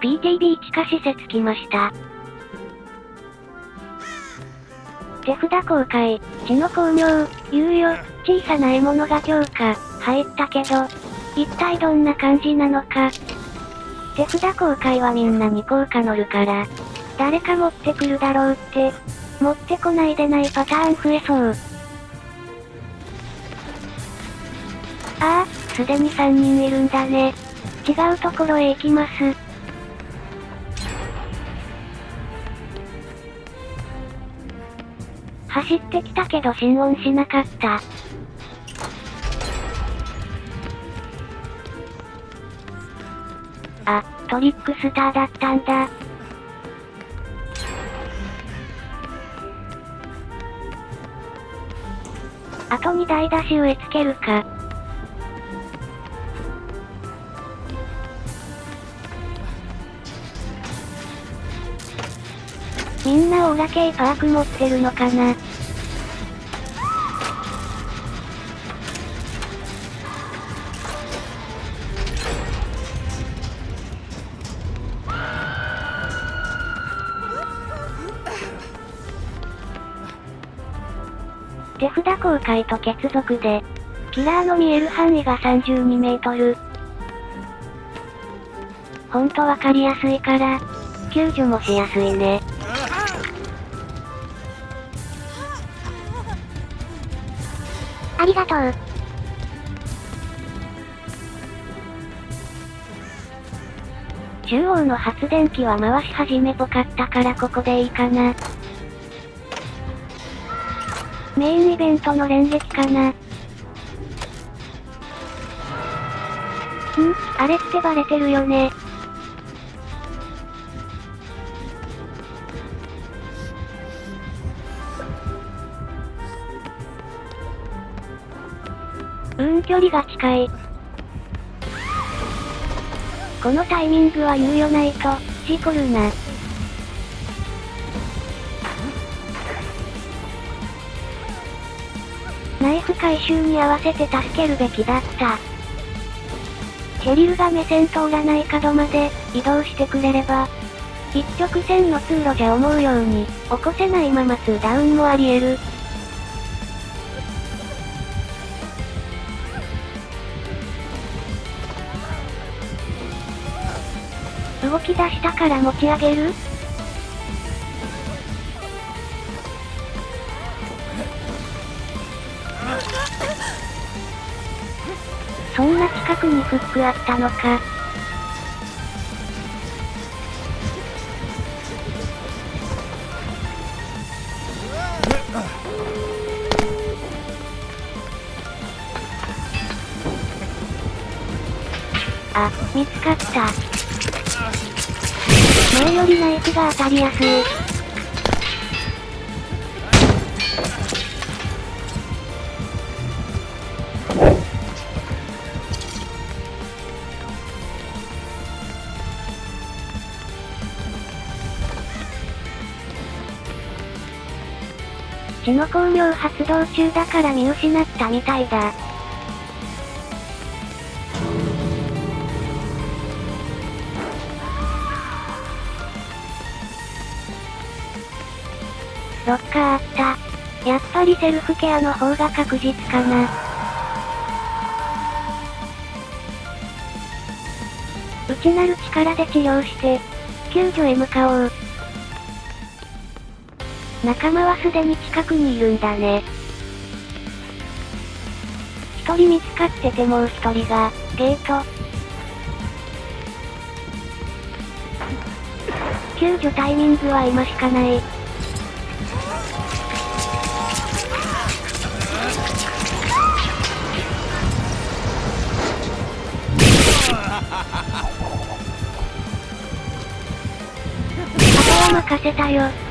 PTB 地下施設来ました。手札公開、血の巧妙、猶予、小さな獲物が強化、入ったけど、一体どんな感じなのか。手札公開はみんなに効果乗るから、誰か持ってくるだろうって、持ってこないでないパターン増えそう。ああ、すでに3人いるんだね。違うところへ行きます。走ってきたけど心音しなかった。あ、トリックスターだったんだ。あと2台出し植え付けるか。みんなオーラ系パーク持ってるのかな？手札公開と結続で、キラーの見える範囲が32メートル。ほんとわかりやすいから、救助もしやすいね。ありがとう。中央の発電機は回し始めぽかったからここでいいかな。メインイベントの連撃かな。ん？あれってバレてるよね。うん、距離が近い。このタイミングは猶予ないと、事故るな。ナイフ回収に合わせて助けるべきだった。チェリルが目線通らない角まで移動してくれれば、一直線の通路じゃ思うように起こせないまま2ダウンもあり得る。動き出したから持ち上げる？そんな近くにフックあったのか。あ、見つかった。前よりナイフが当たりやすい。血の巧妙発動中だから見失ったみたいだ。ロッカーあった。やっぱりセルフケアの方が確実かな。内なる力で治療して、救助へ向かおう。仲間はすでに近くにいるんだね。一人見つかっててもう一人が、ゲート。救助タイミングは今しかない。任せたよ。